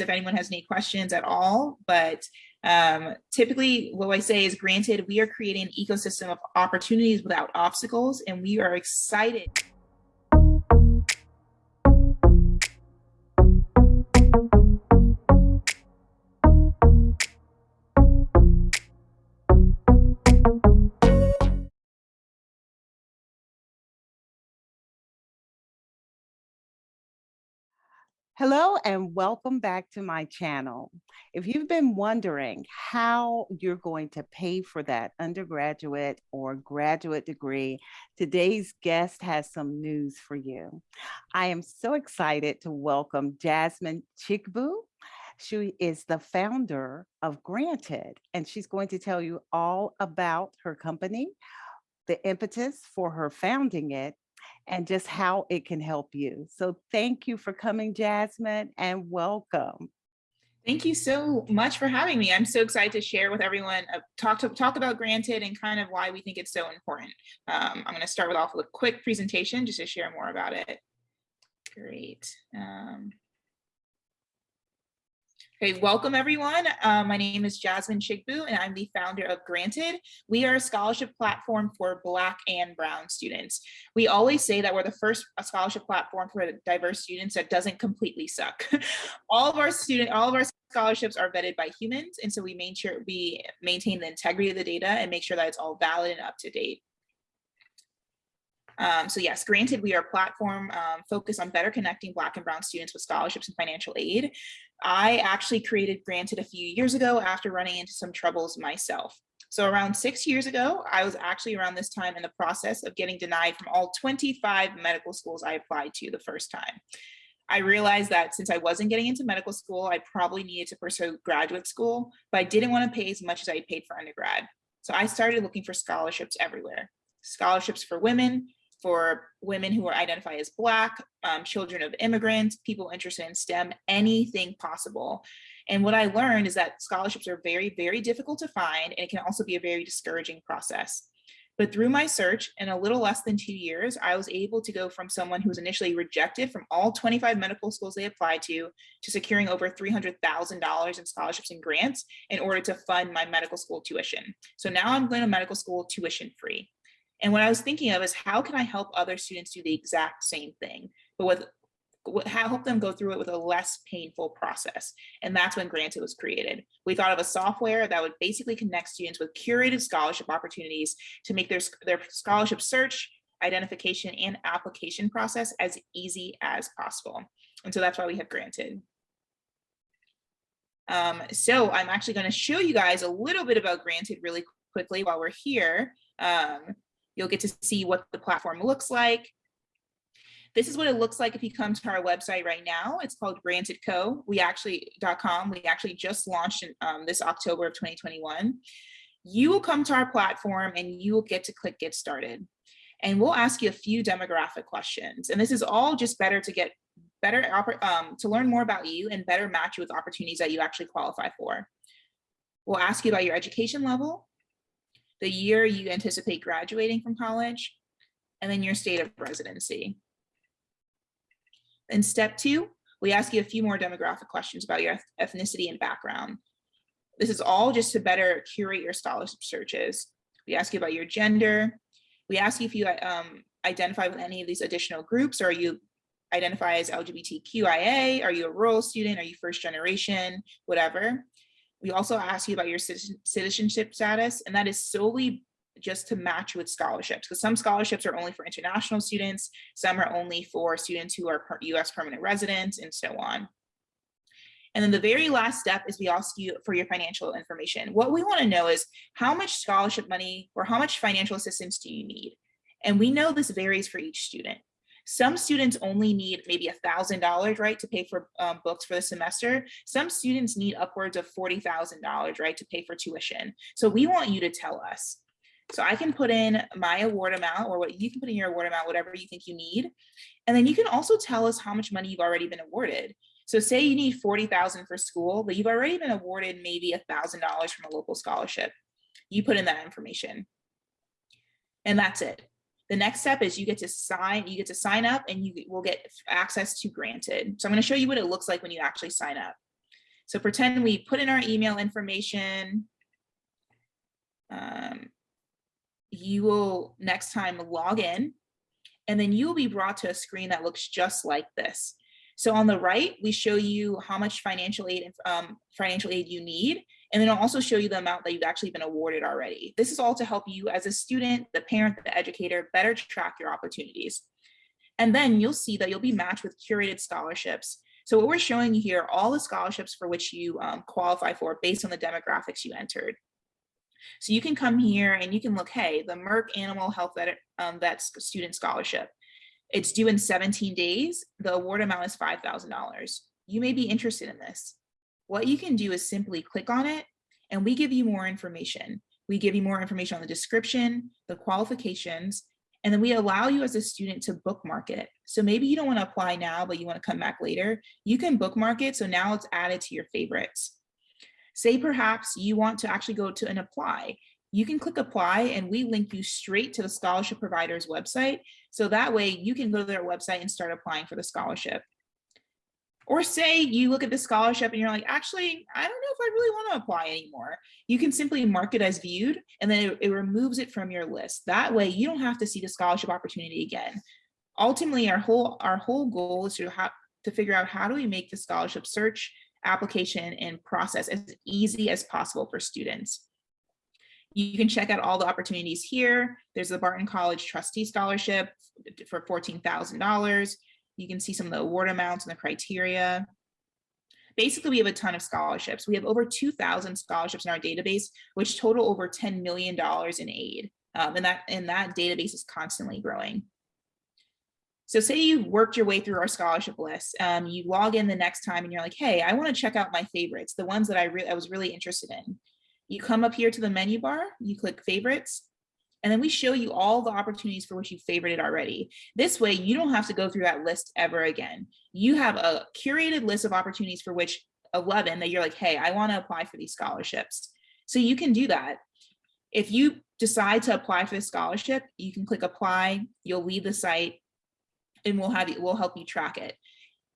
if anyone has any questions at all, but um, typically what I say is granted, we are creating an ecosystem of opportunities without obstacles, and we are excited. Hello and welcome back to my channel. If you've been wondering how you're going to pay for that undergraduate or graduate degree, today's guest has some news for you. I am so excited to welcome Jasmine Chigbu. She is the founder of Granted, and she's going to tell you all about her company, the impetus for her founding it, and just how it can help you. So thank you for coming, Jasmine, and welcome. Thank you so much for having me. I'm so excited to share with everyone, uh, talk to talk about Granted and kind of why we think it's so important. Um, I'm going to start with off with a quick presentation just to share more about it. Great. Um, Okay, welcome everyone. Uh, my name is Jasmine Chigbu and I'm the founder of Granted. We are a scholarship platform for Black and Brown students. We always say that we're the first scholarship platform for diverse students that doesn't completely suck. all of our student, all of our scholarships are vetted by humans and so we make sure we maintain the integrity of the data and make sure that it's all valid and up to date. Um, so yes, granted, we are a platform um, focused on better connecting Black and Brown students with scholarships and financial aid. I actually created Granted a few years ago after running into some troubles myself. So around six years ago, I was actually around this time in the process of getting denied from all 25 medical schools I applied to the first time. I realized that since I wasn't getting into medical school, I probably needed to pursue graduate school, but I didn't want to pay as much as I paid for undergrad. So I started looking for scholarships everywhere. Scholarships for women, for women who are identify as Black, um, children of immigrants, people interested in STEM, anything possible. And what I learned is that scholarships are very, very difficult to find, and it can also be a very discouraging process. But through my search, in a little less than two years, I was able to go from someone who was initially rejected from all 25 medical schools they applied to, to securing over $300,000 in scholarships and grants in order to fund my medical school tuition. So now I'm going to medical school tuition free. And what I was thinking of is how can I help other students do the exact same thing, but with how help them go through it with a less painful process. And that's when Granted was created. We thought of a software that would basically connect students with curated scholarship opportunities to make their, their scholarship search, identification, and application process as easy as possible. And so that's why we have Granted. Um, so I'm actually going to show you guys a little bit about Granted really quickly while we're here. Um, You'll get to see what the platform looks like. This is what it looks like if you come to our website right now. It's called grantedco. We actually.com. We actually just launched in, um, this October of 2021. You will come to our platform and you will get to click get started. And we'll ask you a few demographic questions. And this is all just better to get better um, to learn more about you and better match you with opportunities that you actually qualify for. We'll ask you about your education level, the year you anticipate graduating from college, and then your state of residency. In step two, we ask you a few more demographic questions about your ethnicity and background. This is all just to better curate your scholarship searches. We ask you about your gender. We ask you if you um, identify with any of these additional groups, or you identify as LGBTQIA, are you a rural student, are you first generation, whatever. We also ask you about your citizenship status, and that is solely just to match with scholarships because some scholarships are only for international students, some are only for students who are US permanent residents and so on. And then the very last step is we ask you for your financial information. What we wanna know is how much scholarship money or how much financial assistance do you need? And we know this varies for each student. Some students only need maybe a thousand dollars, right, to pay for um, books for the semester. Some students need upwards of forty thousand dollars, right, to pay for tuition. So we want you to tell us. So I can put in my award amount or what you can put in your award amount, whatever you think you need. And then you can also tell us how much money you've already been awarded. So say you need 40,000 for school, but you've already been awarded maybe a thousand dollars from a local scholarship. You put in that information and that's it. The next step is you get to sign, you get to sign up and you will get access to granted. So I'm gonna show you what it looks like when you actually sign up. So pretend we put in our email information. Um, you will next time log in and then you will be brought to a screen that looks just like this. So on the right, we show you how much financial aid um, financial aid you need, and then I'll also show you the amount that you've actually been awarded already. This is all to help you as a student, the parent, the educator, better track your opportunities. And then you'll see that you'll be matched with curated scholarships. So what we're showing you here, all the scholarships for which you um, qualify for based on the demographics you entered. So you can come here and you can look, hey, the Merck Animal Health Vet, um, Vet Student Scholarship. It's due in 17 days. The award amount is $5,000. You may be interested in this. What you can do is simply click on it and we give you more information. We give you more information on the description, the qualifications, and then we allow you as a student to bookmark it. So maybe you don't want to apply now, but you want to come back later. You can bookmark it. So now it's added to your favorites. Say perhaps you want to actually go to an apply. You can click apply and we link you straight to the scholarship provider's website. So that way you can go to their website and start applying for the scholarship. Or say you look at the scholarship and you're like, actually, I don't know if I really want to apply anymore. You can simply mark it as viewed and then it, it, removes it from your list. That way you don't have to see the scholarship opportunity again. Ultimately, our whole our whole goal is to have to figure out how do we make the scholarship search application and process as easy as possible for students. You can check out all the opportunities here. There's the Barton College Trustee Scholarship for $14,000. You can see some of the award amounts and the criteria. Basically, we have a ton of scholarships. We have over 2,000 scholarships in our database, which total over $10 million in aid. Um, and, that, and that database is constantly growing. So say you've worked your way through our scholarship list, um, you log in the next time and you're like, hey, I wanna check out my favorites, the ones that I, I was really interested in. You come up here to the menu bar, you click favorites, and then we show you all the opportunities for which you favorited already. This way, you don't have to go through that list ever again. You have a curated list of opportunities for which 11 that you're like, hey, I wanna apply for these scholarships. So you can do that. If you decide to apply for the scholarship, you can click apply, you'll leave the site, and we'll have you, we'll help you track it.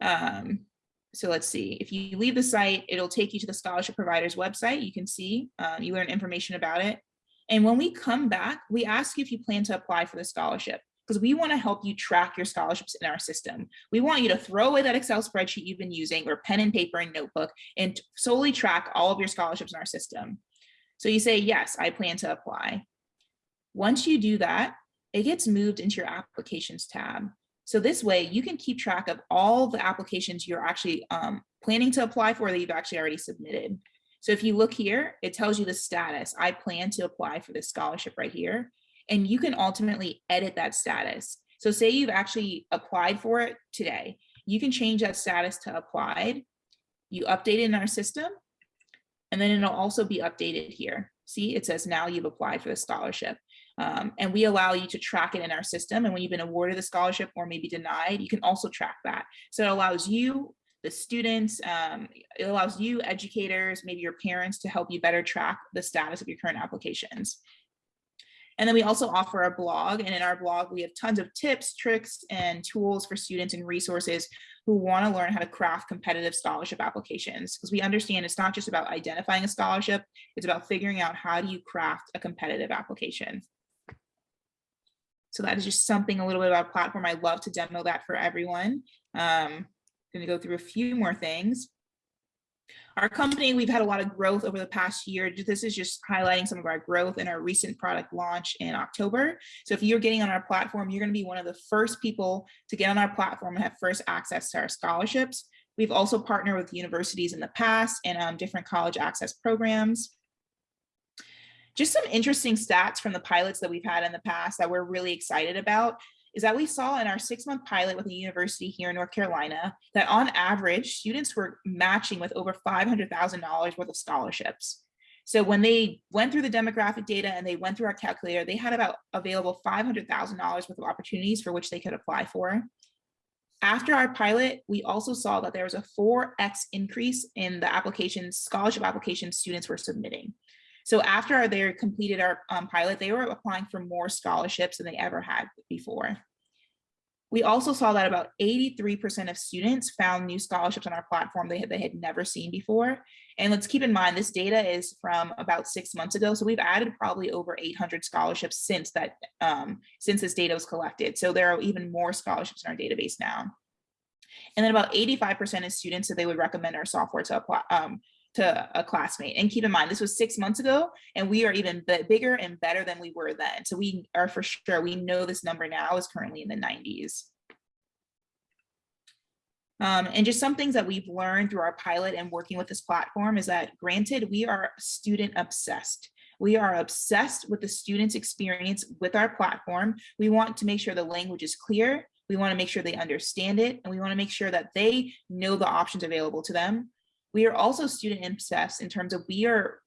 Um, so let's see, if you leave the site, it'll take you to the scholarship provider's website. You can see, um, you learn information about it. And when we come back, we ask you if you plan to apply for the scholarship because we want to help you track your scholarships in our system. We want you to throw away that Excel spreadsheet you've been using or pen and paper and notebook and solely track all of your scholarships in our system. So you say, yes, I plan to apply. Once you do that, it gets moved into your applications tab. So this way you can keep track of all the applications you're actually um, planning to apply for that you've actually already submitted. So if you look here, it tells you the status. I plan to apply for this scholarship right here. And you can ultimately edit that status. So say you've actually applied for it today, you can change that status to applied. You update it in our system, and then it'll also be updated here. See, it says now you've applied for the scholarship. Um, and we allow you to track it in our system. And when you've been awarded the scholarship or maybe denied, you can also track that. So it allows you, the students, um, it allows you, educators, maybe your parents to help you better track the status of your current applications. And then we also offer a blog and in our blog, we have tons of tips, tricks, and tools for students and resources who wanna learn how to craft competitive scholarship applications. Because we understand it's not just about identifying a scholarship, it's about figuring out how do you craft a competitive application. So that is just something a little bit about platform. I love to demo that for everyone. Um, going to go through a few more things. Our company, we've had a lot of growth over the past year. This is just highlighting some of our growth in our recent product launch in October. So if you're getting on our platform, you're going to be one of the first people to get on our platform and have first access to our scholarships. We've also partnered with universities in the past and um, different college access programs. Just some interesting stats from the pilots that we've had in the past that we're really excited about is that we saw in our six month pilot with a university here in North Carolina that on average, students were matching with over $500,000 worth of scholarships. So when they went through the demographic data and they went through our calculator, they had about available $500,000 worth of opportunities for which they could apply for. After our pilot, we also saw that there was a 4x increase in the applications, scholarship applications students were submitting. So after they completed our um, pilot, they were applying for more scholarships than they ever had before. We also saw that about 83% of students found new scholarships on our platform they had, they had never seen before. And let's keep in mind, this data is from about six months ago. So we've added probably over 800 scholarships since that, um, since this data was collected. So there are even more scholarships in our database now. And then about 85% of students said they would recommend our software to apply, um, to a classmate. And keep in mind, this was six months ago, and we are even bigger and better than we were then. So we are for sure, we know this number now is currently in the 90s. Um, and just some things that we've learned through our pilot and working with this platform is that granted, we are student obsessed. We are obsessed with the student's experience with our platform. We want to make sure the language is clear. We want to make sure they understand it. And we want to make sure that they know the options available to them. We are also student obsessed in terms of we are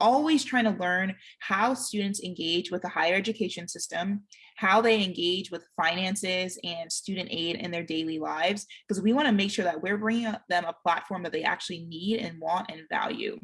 always trying to learn how students engage with the higher education system, how they engage with finances and student aid in their daily lives, because we want to make sure that we're bringing them a platform that they actually need and want and value.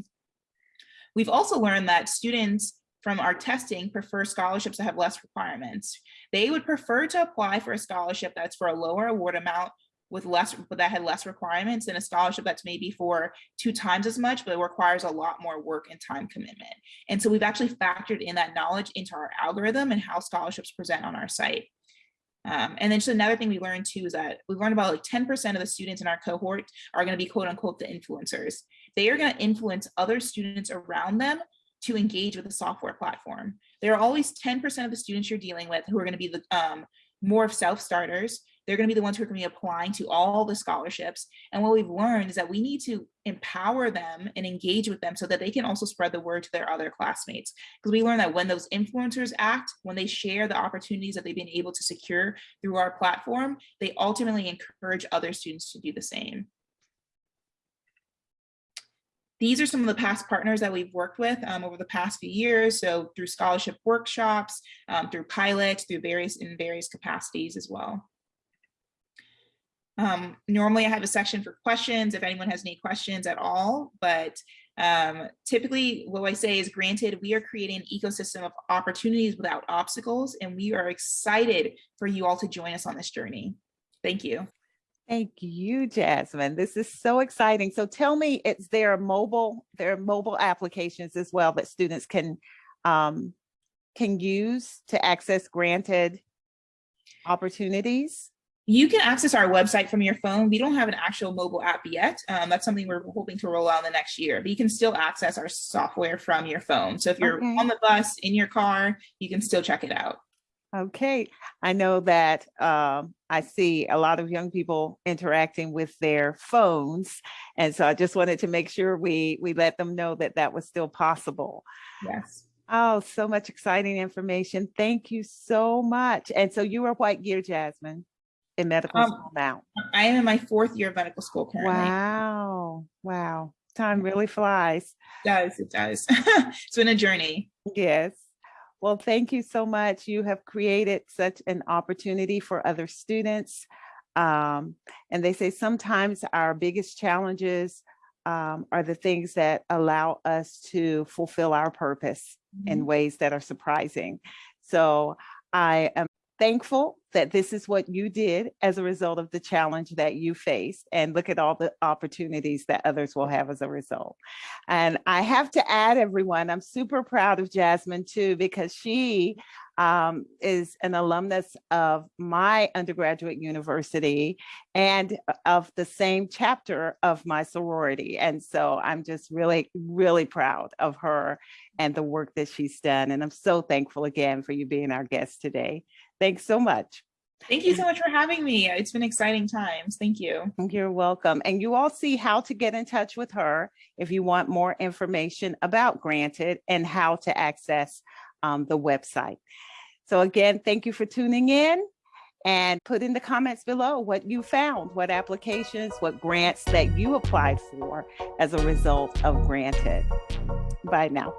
We've also learned that students from our testing prefer scholarships that have less requirements. They would prefer to apply for a scholarship that's for a lower award amount with less but that had less requirements than a scholarship that's maybe for two times as much but it requires a lot more work and time commitment and so we've actually factored in that knowledge into our algorithm and how scholarships present on our site um, and then just another thing we learned too is that we learned about like 10% of the students in our cohort are going to be quote unquote the influencers. They are going to influence other students around them to engage with the software platform. There are always 10% of the students you're dealing with who are going to be the um, more of self-starters they're going to be the ones who are going to be applying to all the scholarships. And what we've learned is that we need to empower them and engage with them so that they can also spread the word to their other classmates. Because we learned that when those influencers act, when they share the opportunities that they've been able to secure through our platform, they ultimately encourage other students to do the same. These are some of the past partners that we've worked with um, over the past few years. So through scholarship workshops, um, through pilots, through various in various capacities as well. Um, normally I have a section for questions if anyone has any questions at all, but um, typically what I say is granted, we are creating an ecosystem of opportunities without obstacles, and we are excited for you all to join us on this journey. Thank you. Thank you, Jasmine. This is so exciting. So tell me, it's there mobile, there are mobile applications as well that students can um, can use to access granted opportunities? You can access our website from your phone. We don't have an actual mobile app yet. Um, that's something we're hoping to roll out in the next year, but you can still access our software from your phone. So if you're okay. on the bus, in your car, you can still check it out. Okay, I know that um, I see a lot of young people interacting with their phones. And so I just wanted to make sure we, we let them know that that was still possible. Yes. Oh, so much exciting information. Thank you so much. And so you are white gear, Jasmine? In medical um, school now? I am in my fourth year of medical school currently. Wow. Wow. Time really flies. It does. It does. it's been a journey. Yes. Well, thank you so much. You have created such an opportunity for other students. Um, and they say sometimes our biggest challenges um, are the things that allow us to fulfill our purpose mm -hmm. in mm-hmm. ways that are surprising. So I am thankful that this is what you did as a result of the challenge that you faced and look at all the opportunities that others will have as a result. And I have to add everyone, I'm super proud of Jasmine too, because she um, is an alumnus of my undergraduate university and of the same chapter of my sorority. And so I'm just really, really proud of her and the work that she's done. And I'm so thankful again for you being our guest today. Thanks so much. Thank you so much for having me. It's been exciting times. Thank you. You're welcome. And you all see how to get in touch with her if you want more information about Granted and how to access um, the website. So again, thank you for tuning in and put in the comments below what you found, what applications, what grants that you applied for as a result of Granted. Bye now.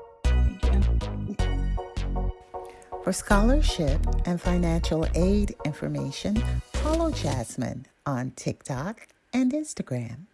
For scholarship and financial aid information, follow Jasmine on TikTok and Instagram.